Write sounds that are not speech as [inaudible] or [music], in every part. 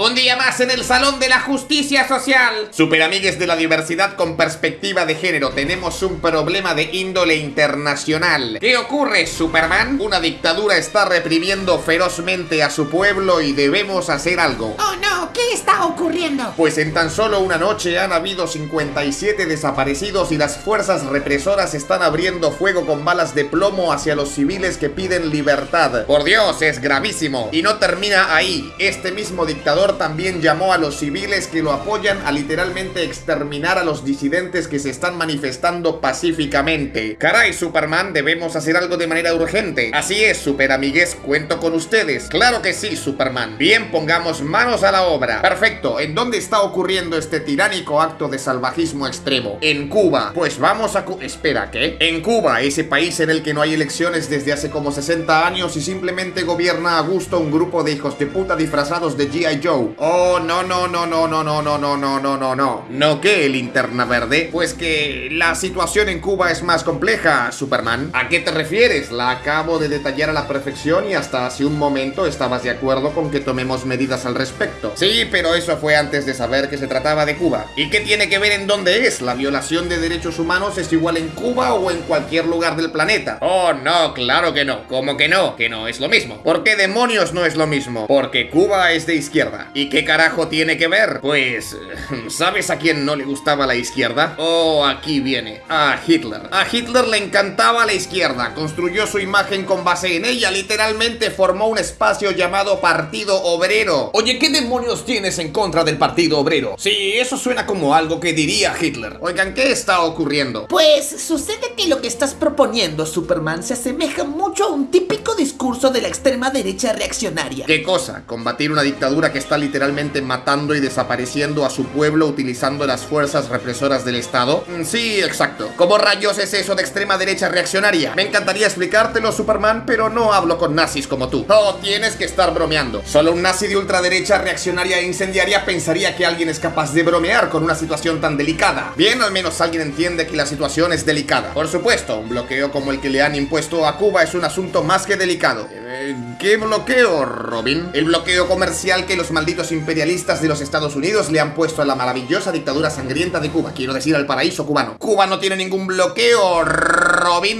Un día más en el Salón de la Justicia Social. Superamigues de la diversidad con perspectiva de género, tenemos un problema de índole internacional. ¿Qué ocurre, Superman? Una dictadura está reprimiendo ferozmente a su pueblo y debemos hacer algo. Oh no, ¿qué está ocurriendo? Pues en tan solo una noche han habido 57 desaparecidos y las fuerzas represoras están abriendo fuego con balas de plomo hacia los civiles que piden libertad. Por Dios, es gravísimo. Y no termina ahí. Este mismo dictador también llamó a los civiles que lo apoyan a literalmente exterminar a los disidentes que se están manifestando pacíficamente. Caray, Superman, debemos hacer algo de manera urgente. Así es, super amigues, cuento con ustedes. Claro que sí, Superman. Bien, pongamos manos a la obra. Perfecto, ¿en dónde está ocurriendo este tiránico acto de salvajismo extremo? En Cuba. Pues vamos a... Espera, ¿qué? En Cuba, ese país en el que no hay elecciones desde hace como 60 años y simplemente gobierna a gusto un grupo de hijos de puta disfrazados de G.I. Joe Oh, no, no, no, no, no, no, no, no, no, no, no, no. ¿No qué, linterna verde? Pues que la situación en Cuba es más compleja, Superman. ¿A qué te refieres? La acabo de detallar a la perfección y hasta hace un momento estabas de acuerdo con que tomemos medidas al respecto. Sí, pero eso fue antes de saber que se trataba de Cuba. ¿Y qué tiene que ver en dónde es? ¿La violación de derechos humanos es igual en Cuba o en cualquier lugar del planeta? Oh, no, claro que no. ¿Cómo que no? Que no es lo mismo. ¿Por qué demonios no es lo mismo? Porque Cuba es de izquierda ¿Y qué carajo tiene que ver? Pues, [laughs] ¿sabes a quién no le gustaba la izquierda? Oh, aquí viene, a Hitler. A Hitler le encantaba la izquierda, construyó su imagen con base en ella, literalmente formó un espacio llamado Partido Obrero. Oye, ¿qué demonios tienes en contra del Partido Obrero? Sí, eso suena como algo que diría Hitler. Oigan, ¿qué está ocurriendo? Pues sucede que lo que estás proponiendo, Superman, se asemeja mucho a un típico discurso de la extrema derecha reaccionaria. ¿Qué cosa? ¿Combatir una dictadura que está literalmente matando y desapareciendo a su pueblo utilizando las fuerzas represoras del Estado? Mm, sí, exacto. ¿Cómo rayos es eso de extrema derecha reaccionaria? Me encantaría explicártelo, Superman, pero no hablo con nazis como tú. Oh, tienes que estar bromeando. Solo un nazi de ultraderecha reaccionaria incendiaria pensaría que alguien es capaz de bromear con una situación tan delicada. Bien, al menos alguien entiende que la situación es delicada. Por supuesto, un bloqueo como el que le han impuesto a Cuba es un asunto más que delicado. Eh, ¿Qué bloqueo, Robin? El bloqueo comercial que los malditos imperialistas de los Estados Unidos le han puesto a la maravillosa dictadura sangrienta de Cuba, quiero decir al paraíso cubano. Cuba no tiene ningún bloqueo, Robin,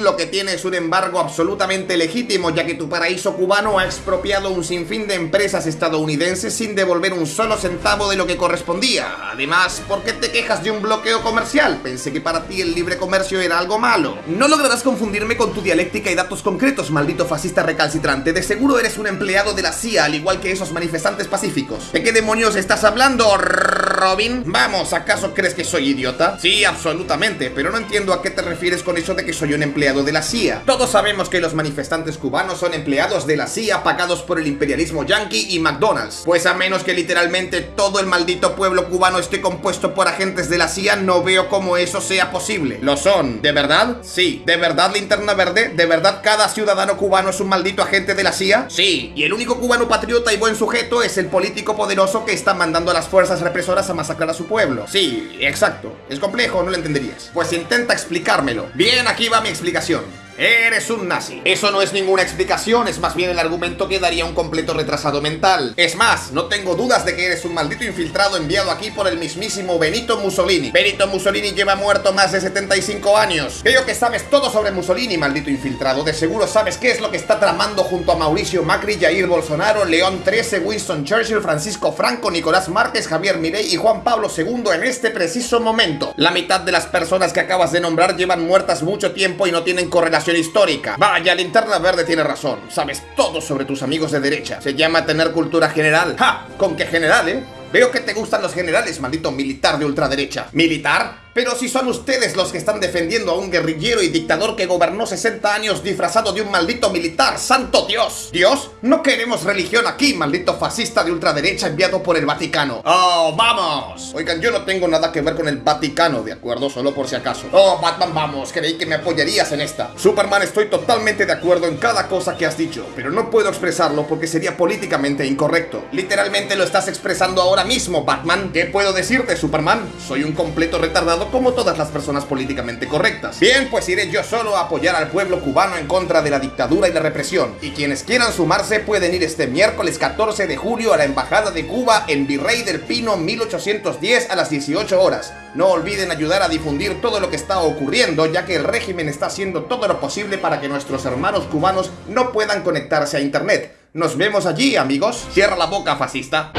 lo que tiene es un embargo absolutamente legítimo, ya que tu paraíso cubano ha expropiado un sinfín de empresas estadounidenses sin devolver un solo centavo de lo que correspondía. Además, ¿por qué te quejas de un bloqueo comercial? Pensé que para ti el libre comercio era algo malo. No lograrás confundirme con tu dialéctica y datos concretos, maldito fascista recalcitrante. De seguro eres un empleado de la CIA, al igual que esos manifestantes pacíficos. ¿De qué demonios estás hablando, Robin? Vamos, ¿acaso crees que soy idiota? Sí, absolutamente, pero no entiendo a qué te refieres con eso de que soy un empleado de la CIA. Todos sabemos que los manifestantes cubanos son empleados de la CIA pagados por el imperialismo yankee y McDonald's. Pues a menos que literalmente todo el maldito pueblo cubano esté compuesto por agentes de la CIA, no veo cómo eso sea posible. ¿Lo son? ¿De verdad? Sí. ¿De verdad, linterna verde? ¿De verdad cada ciudadano cubano es un maldito agente de la CIA? Sí. Y el único cubano patriota y buen sujeto es el político poderoso que está mandando a las fuerzas represoras a masacrar a su pueblo. Sí, exacto. Es complejo, no lo entenderías. Pues intenta explicármelo. Bien, aquí va mi explicación. Eres un nazi. Eso no es ninguna explicación, es más bien el argumento que daría un completo retrasado mental. Es más, no tengo dudas de que eres un maldito infiltrado enviado aquí por el mismísimo Benito Mussolini. Benito Mussolini lleva muerto más de 75 años. Creo que sabes todo sobre Mussolini, maldito infiltrado. De seguro sabes qué es lo que está tramando junto a Mauricio Macri, Jair Bolsonaro, León XIII, Winston Churchill, Francisco Franco, Nicolás Márquez, Javier Mirey y Juan Pablo II en este preciso momento. La mitad de las personas que acabas de nombrar llevan muertas mucho tiempo y no tienen correlación histórica. Vaya, Linterna Verde tiene razón. Sabes todo sobre tus amigos de derecha. Se llama tener cultura general. ¡Ja! ¿Con qué general, eh? Veo que te gustan los generales, maldito militar de ultraderecha. ¿Militar? Pero si son ustedes los que están defendiendo a un guerrillero y dictador que gobernó 60 años disfrazado de un maldito militar, ¡santo Dios! ¿Dios? No queremos religión aquí, maldito fascista de ultraderecha enviado por el Vaticano. ¡Oh, vamos! Oigan, yo no tengo nada que ver con el Vaticano, ¿de acuerdo? Solo por si acaso. ¡Oh, Batman, vamos! Creí que me apoyarías en esta. Superman, estoy totalmente de acuerdo en cada cosa que has dicho, pero no puedo expresarlo porque sería políticamente incorrecto. Literalmente lo estás expresando ahora mismo, Batman. ¿Qué puedo decirte, Superman? Soy un completo retardado como todas las personas políticamente correctas. Bien, pues iré yo solo a apoyar al pueblo cubano en contra de la dictadura y la represión. Y quienes quieran sumarse pueden ir este miércoles 14 de julio a la Embajada de Cuba en Virrey del Pino 1810 a las 18 horas. No olviden ayudar a difundir todo lo que está ocurriendo, ya que el régimen está haciendo todo lo posible para que nuestros hermanos cubanos no puedan conectarse a internet. Nos vemos allí, amigos. Cierra la boca, fascista.